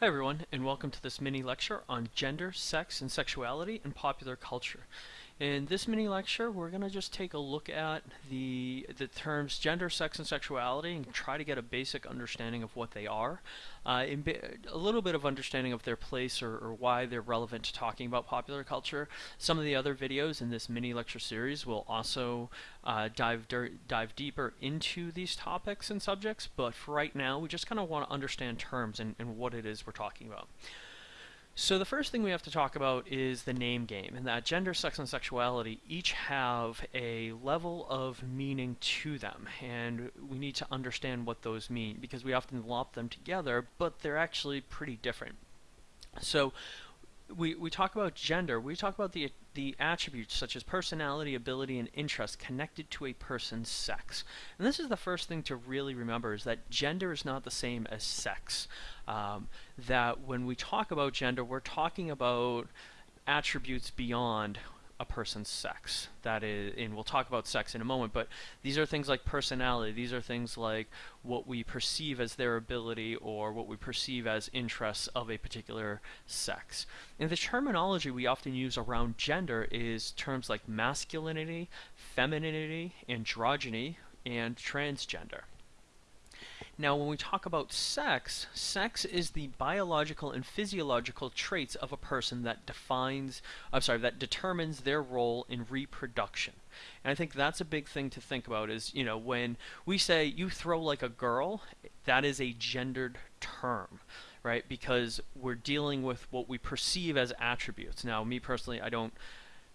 Hi everyone, and welcome to this mini lecture on gender, sex, and sexuality in popular culture. In this mini lecture, we're going to just take a look at the, the terms gender, sex, and sexuality and try to get a basic understanding of what they are, uh, a little bit of understanding of their place or, or, why they're relevant to talking about popular culture. Some of the other videos in this mini lecture series will also uh, dive, dive deeper into these topics and subjects, but for right now, we just kind of want to understand terms and, and what it is we're talking about. So the first thing we have to talk about is the name game, and that gender, sex, and sexuality each have a level of meaning to them, and we need to understand what those mean, because we often lump them together, but they're actually pretty different. So we, we talk about gender, we talk about the, the attributes such as personality, ability, and interest connected to a person's sex. And this is the first thing to really remember is that gender is not the same as sex. Um, that when we talk about gender, we're talking about attributes beyond a person's sex. That is, and we'll talk about sex in a moment, but these are things like personality. These are things like what we perceive as their ability or what we perceive as interests of a particular sex. And the terminology we often use around gender is terms like masculinity, femininity, androgyny, and transgender. Now, when we talk about sex, sex is the biological and physiological traits of a person that defines, I'm sorry, that determines their role in reproduction. And I think that's a big thing to think about is, you know, when we say you throw like a girl, that is a gendered term, right? Because we're dealing with what we perceive as attributes. Now, me personally, I don't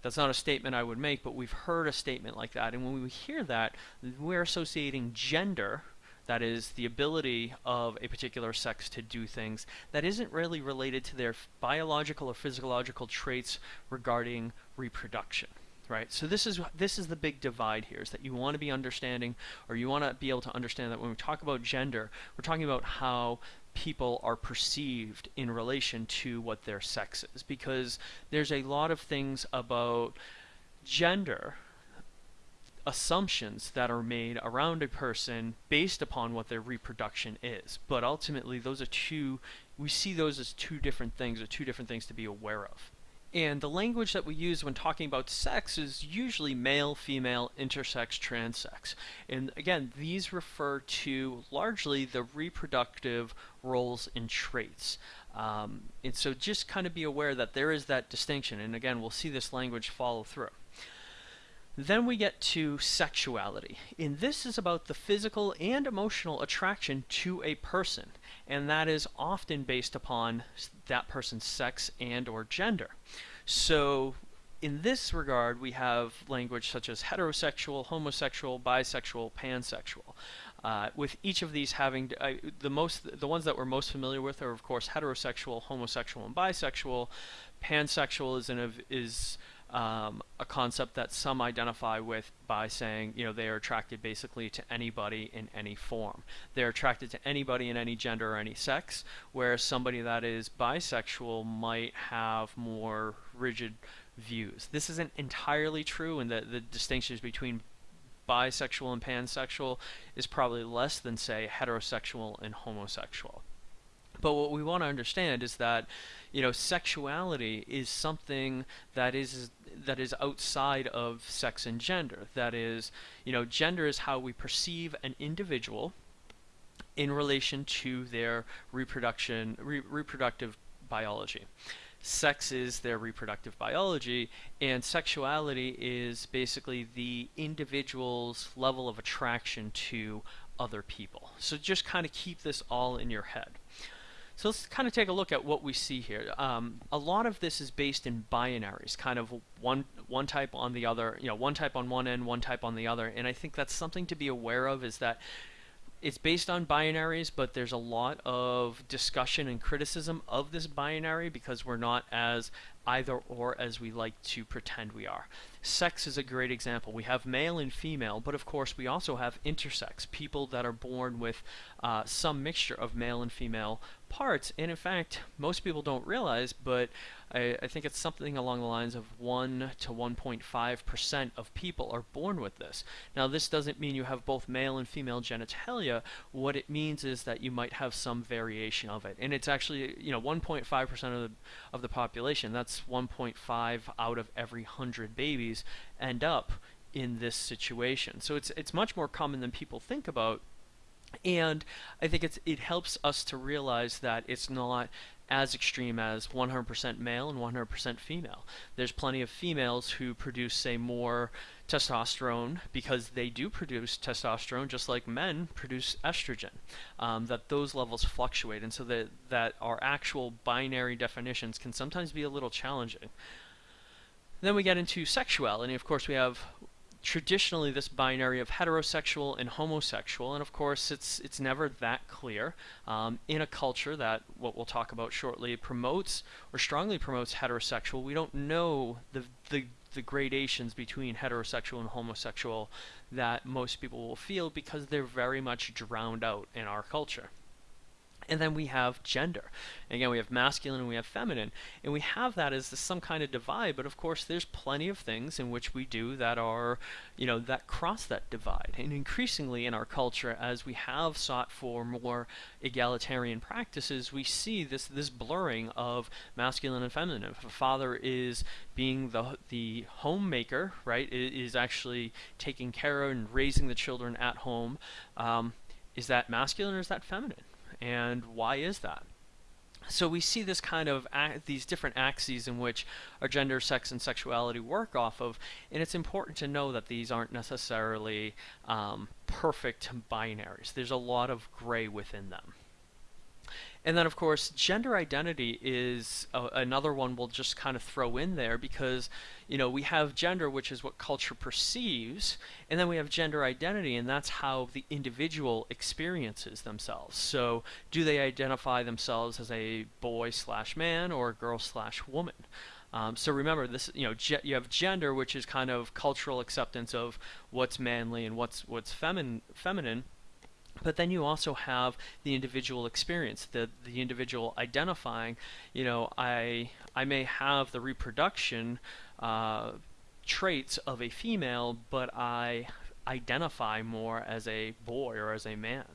that's not a statement I would make, but we've heard a statement like that. And when we hear that, we're associating gender that is the ability of a particular sex to do things that isn't really related to their biological or physiological traits regarding reproduction right? So this is this is the big divide here is that you want to be understanding or you want to be able to understand that when we talk about gender we're talking about how people are perceived in relation to what their sex is. Because there's a lot of things about gender assumptions that are made around a person based upon what their reproduction is. But ultimately, those are two, we see those as two different things, or two different things to be aware of. And the language that we use when talking about sex is usually male, female, intersex, transsex. And again, these refer to largely the reproductive roles and traits. Um, and so just kind of be aware that there is that distinction. And again, we'll see this language follow through. Then we get to sexuality. And this is about the physical and emotional attraction to a person. And that is often based upon that person's sex and or gender. So in this regard, we have language such as heterosexual, homosexual, bisexual, pansexual. Uh, with each of these having uh, the most, the ones that we're most familiar with are of course heterosexual, homosexual, and bisexual. Pansexual is, an, is um, a concept that some identify with by saying, you know, they are attracted basically to anybody in any form. They're attracted to anybody in any gender or any sex, whereas somebody that is bisexual might have more rigid views. This isn't entirely true, and the, the distinctions between bisexual and pansexual is probably less than, say, heterosexual and homosexual. But what we want to understand is that, you know, sexuality is something that is that is outside of sex and gender. That is, you know, gender is how we perceive an individual in relation to their reproduction re reproductive biology. Sex is their reproductive biology, and sexuality is basically the individual's level of attraction to other people. So just kind of keep this all in your head. So let's kind of take a look at what we see here. Um, a lot of this is based in binaries, kind of one one type on the other, you know, one type on one end, one type on the other. And I think that's something to be aware of is that it's based on binaries, but there's a lot of discussion and criticism of this binary because we're not as either or as we like to pretend we are. Sex is a great example. We have male and female, but of course we also have intersex, people that are born with uh, some mixture of male and female parts. And in fact, most people don't realize, but I, I think it's something along the lines of 1 to 1.5% of people are born with this. Now, this doesn't mean you have both male and female genitalia. What it means is that you might have some variation of it. And it's actually, you know, 1.5% of the, of the population, that's 1.5 out of every 100 babies end up in this situation. So it's it's much more common than people think about and I think it's it helps us to realize that it's not as extreme as 100% male and 100% female. There's plenty of females who produce, say, more testosterone because they do produce testosterone just like men produce estrogen. Um, that those levels fluctuate, and so that that our actual binary definitions can sometimes be a little challenging. Then we get into sexuality. Of course, we have traditionally this binary of heterosexual and homosexual, and of course it's it's never that clear um, in a culture that what we'll talk about shortly promotes or strongly promotes heterosexual. We don't know the the the gradations between heterosexual and homosexual that most people will feel because they're very much drowned out in our culture. And then we have gender. And again, we have masculine and we have feminine. And we have that as some kind of divide, but of course there's plenty of things in which we do that are, you know, that cross that divide. And increasingly in our culture, as we have sought for more egalitarian practices, we see this this blurring of masculine and feminine. If a father is being the the homemaker, right, is actually taking care of and raising the children at home, um, is that masculine or is that feminine? And why is that? So we see this kind of these different axes in which our gender, sex, and sexuality work off of, and it's important to know that these aren't necessarily um, perfect binaries. There's a lot of gray within them. And then, of course, gender identity is a, another one we'll just kind of throw in there because, you know, we have gender, which is what culture perceives, and then we have gender identity, and that's how the individual experiences themselves. So, do they identify themselves as a boy slash man or a girl slash woman? Um, so remember this, you know, you have gender, which is kind of cultural acceptance of what's manly and what's what's femin feminine but then you also have the individual experience, the the individual identifying. You know, I I may have the reproduction uh, traits of a female, but I identify more as a boy or as a man.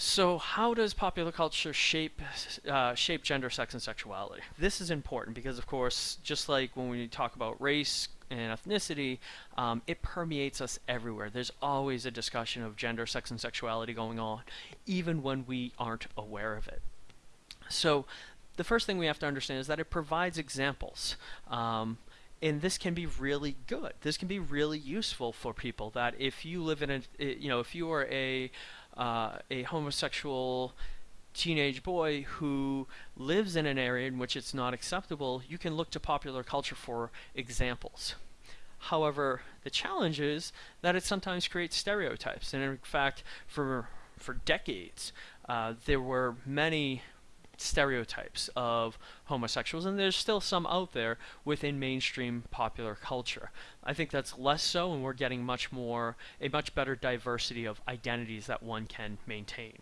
So how does popular culture shape uh, shape gender, sex, and sexuality? This is important because, of course, just like when we talk about race, and ethnicity, um, it permeates us everywhere. There's always a discussion of gender, sex, and sexuality going on, even when we aren't aware of it. So the first thing we have to understand is that it provides examples. Um, and this can be really good. This can be really useful for people that if you live in a, you know, if you are a, uh, a homosexual teenage boy who lives in an area in which it's not acceptable, you can look to popular culture for examples. However, the challenge is that it sometimes creates stereotypes, and in fact, for for decades, uh, there were many stereotypes of homosexuals, and there's still some out there within mainstream popular culture. I think that's less so, and we're getting much more, a much better diversity of identities that one can maintain.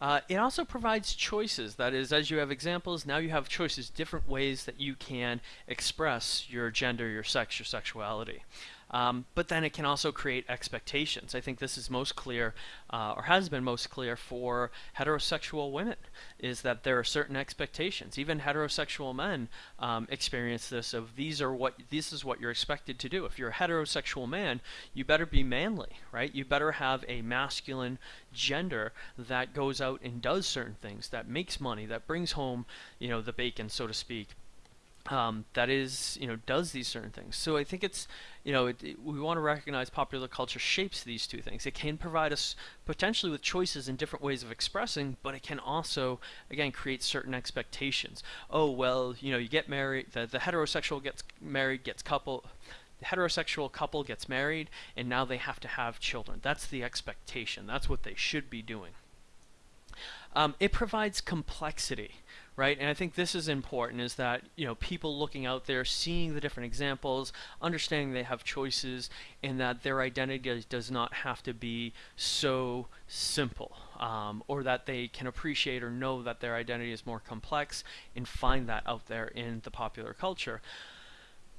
Uh, it also provides choices. That is, as you have examples, now you have choices, different ways that you can express your gender, your sex, your sexuality. Um, but then it can also create expectations. I think this is most clear, uh, or has been most clear for heterosexual women, is that there are certain expectations. Even heterosexual men um, experience this of these are what this is what you're expected to do. If you're a heterosexual man, you better be manly, right? You better have a masculine gender that goes out and does certain things, that makes money, that brings home, you know, the bacon, so to speak um, that is, you know, does these certain things. So I think it's, you know, it, it, we want to recognize popular culture shapes these two things. It can provide us potentially with choices and different ways of expressing, but it can also, again, create certain expectations. Oh, well, you know, you get married, the, the heterosexual gets married, gets couple, the heterosexual couple gets married, and now they have to have children. That's the expectation. That's what they should be doing. Um, it provides complexity, right? And I think this is important is that, you know, people looking out there, seeing the different examples, understanding they have choices, and that their identity does not have to be so simple, um, or that they can appreciate or know that their identity is more complex and find that out there in the popular culture.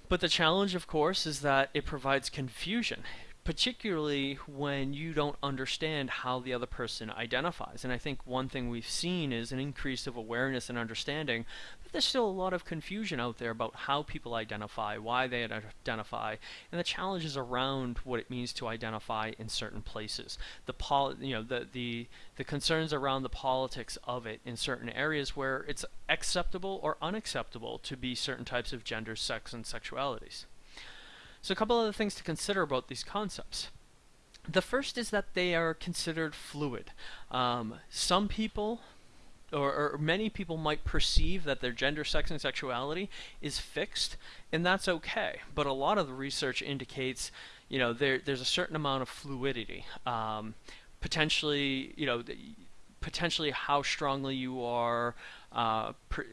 But the challenge, of course, is that it provides confusion particularly when you don't understand how the other person identifies. And I think one thing we've seen is an increase of awareness and understanding, but there's still a lot of confusion out there about how people identify, why they identify, and the challenges around what it means to identify in certain places. The pol you know, the, the, the concerns around the politics of it in certain areas where it's acceptable or unacceptable to be certain types of gender, sex, and sexualities. So a couple other things to consider about these concepts. The first is that they are considered fluid. Um, some people or, or, many people might perceive that their gender, sex, and sexuality is fixed, and that's okay. But a lot of the research indicates, you know, there, there's a certain amount of fluidity. Um, potentially, you know, potentially how strongly you are uh,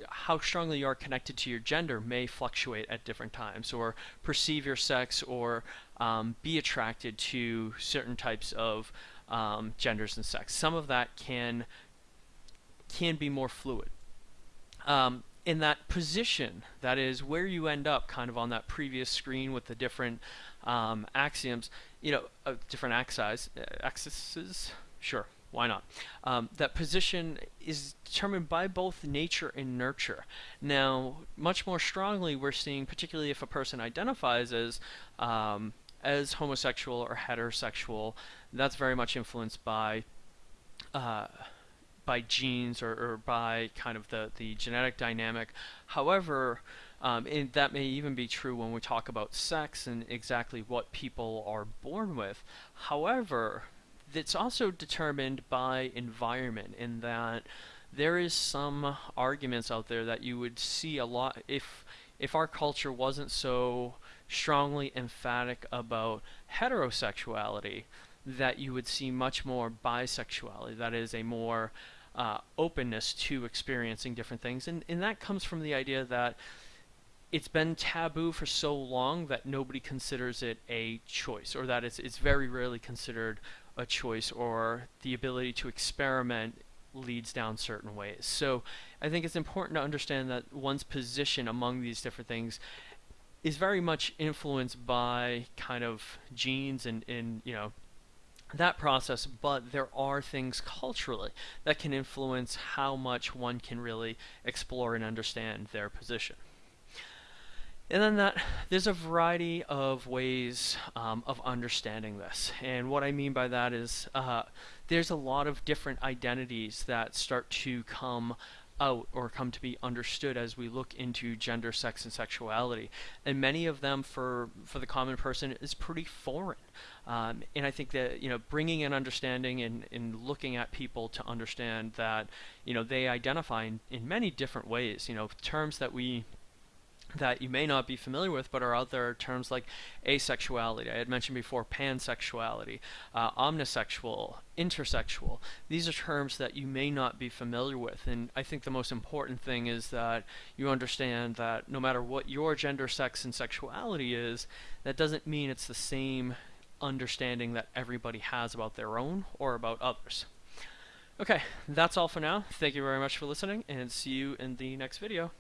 how strongly you are connected to your gender may fluctuate at different times, or perceive your sex, or um, be attracted to certain types of um, genders and sex. Some of that can can be more fluid. Um, in that position, that is where you end up, kind of on that previous screen with the different um, axioms, you know, uh, different axes, uh, axes, sure why not? Um, that position is determined by both nature and nurture. Now, much more strongly, we're seeing, particularly if a person identifies as um, as homosexual or heterosexual, that's very much influenced by uh, by genes or, or, by kind of the, the genetic dynamic. However, um, and that may even be true when we talk about sex and exactly what people are born with. However, it's also determined by environment in that there is some arguments out there that you would see a lot if if our culture wasn't so strongly emphatic about heterosexuality that you would see much more bisexuality that is a more uh, openness to experiencing different things. And, and that comes from the idea that it's been taboo for so long that nobody considers it a choice or that it's, it's very rarely considered a choice or the ability to experiment leads down certain ways. So I think it's important to understand that one's position among these different things is very much influenced by kind of genes and, and you know that process, but there are things culturally that can influence how much one can really explore and understand their position. And then that there's a variety of ways um, of understanding this. And what I mean by that is uh, there's a lot of different identities that start to come out or come to be understood as we look into gender, sex, and sexuality. And many of them, for for the common person, is pretty foreign. Um, and I think that you know, bringing an understanding and, and looking at people to understand that you know they identify in, in many different ways. You know, terms that we that you may not be familiar with but are out other terms like asexuality. I had mentioned before pansexuality, uh, omnisexual, intersexual. These are terms that you may not be familiar with and I think the most important thing is that you understand that no matter what your gender, sex, and sexuality is, that doesn't mean it's the same understanding that everybody has about their own or about others. Okay, that's all for now. Thank you very much for listening and see you in the next video.